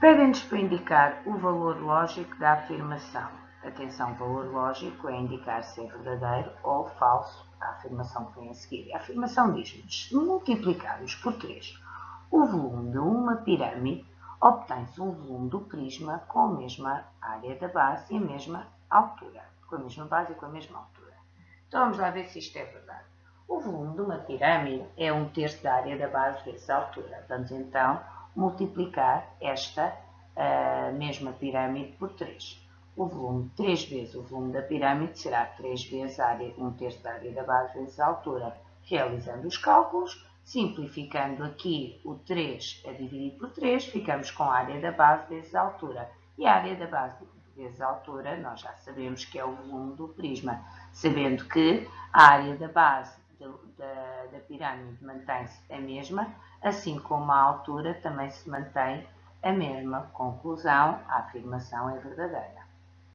Pedem-nos para indicar o valor lógico da afirmação. Atenção, valor lógico é indicar se é verdadeiro ou falso a afirmação que vem a seguir. A afirmação diz-nos, se multiplicarmos por 3 o volume de uma pirâmide, obtém-se um volume do prisma com a mesma área da base e a mesma altura. Com a mesma base e com a mesma altura. Então vamos lá ver se isto é verdade. O volume de uma pirâmide é um terço da área da base vezes a altura. Vamos então multiplicar esta uh, mesma pirâmide por 3. O volume, 3 vezes o volume da pirâmide será 3 vezes a área, 1 um terço da área da base vezes a altura. Realizando os cálculos, simplificando aqui o 3 a dividir por 3, ficamos com a área da base vezes a altura. E a área da base vezes a altura, nós já sabemos que é o volume do prisma, sabendo que a área da base pirâmide mantém-se a mesma, assim como a altura também se mantém a mesma. Conclusão, a afirmação é verdadeira.